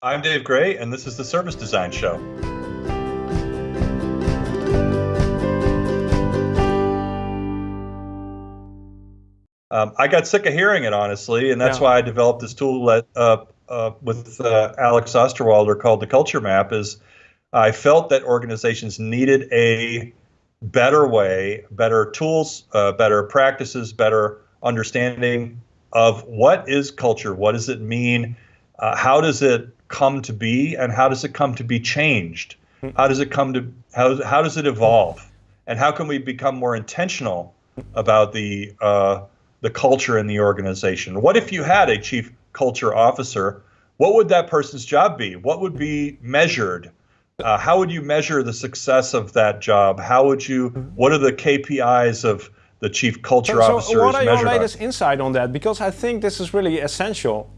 I'm Dave Gray, and this is the Service Design Show. Um, I got sick of hearing it, honestly, and that's yeah. why I developed this tool that, uh, uh, with uh, Alex Osterwalder called the Culture Map. Is I felt that organizations needed a better way, better tools, uh, better practices, better understanding of what is culture, what does it mean, uh, how does it come to be and how does it come to be changed? How does it come to how how does it evolve? And how can we become more intentional about the uh, the culture in the organization? What if you had a chief culture officer? What would that person's job be? What would be measured? Uh, how would you measure the success of that job? How would you? What are the KPIs of the chief culture so, officer? So, what are your latest on? insight on that? Because I think this is really essential